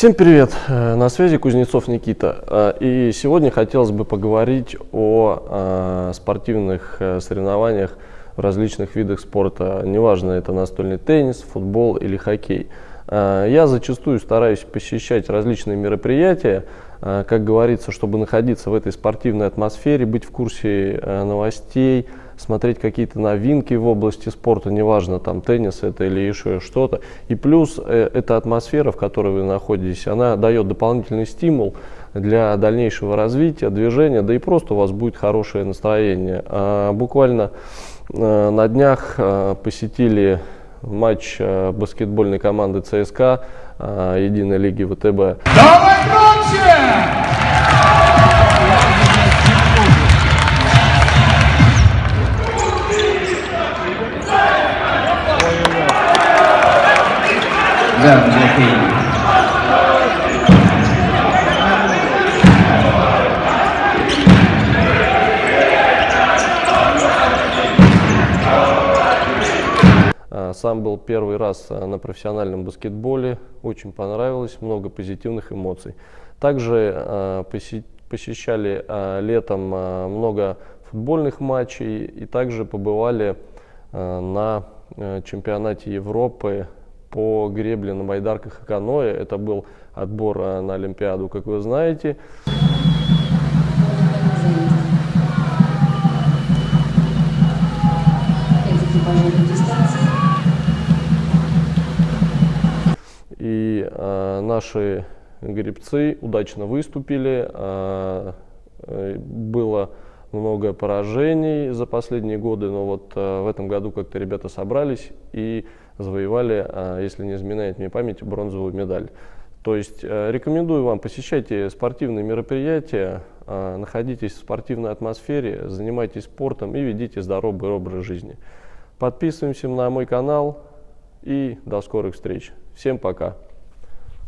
Всем привет! Э, на связи Кузнецов Никита. Э, и сегодня хотелось бы поговорить о э, спортивных соревнованиях в различных видах спорта. Неважно, это настольный теннис, футбол или хоккей. Я зачастую стараюсь посещать различные мероприятия, как говорится, чтобы находиться в этой спортивной атмосфере, быть в курсе новостей, смотреть какие-то новинки в области спорта, неважно, там теннис это или еще что-то. И плюс э, эта атмосфера, в которой вы находитесь, она дает дополнительный стимул для дальнейшего развития, движения, да и просто у вас будет хорошее настроение. А, буквально э, на днях э, посетили матч баскетбольной команды ЦСКА Единой лиги ВТБ. Давай громче! Да, Сам был первый раз а, на профессиональном баскетболе, очень понравилось, много позитивных эмоций. Также а, посещали а, летом много футбольных матчей и также побывали на чемпионате Европы по гребле на байдарках и каноэ. Это был отбор э, на Олимпиаду, как вы знаете. И э, наши гребцы удачно выступили. Э, э было много поражений за последние годы, но вот э, в этом году как-то ребята собрались и завоевали, э, если не изменяет мне память, бронзовую медаль. То есть э, рекомендую вам, посещайте спортивные мероприятия, находитесь в спортивной атмосфере, занимайтесь спортом и ведите здоровый образ жизни. Подписываемся на мой канал и до скорых встреч. Всем пока!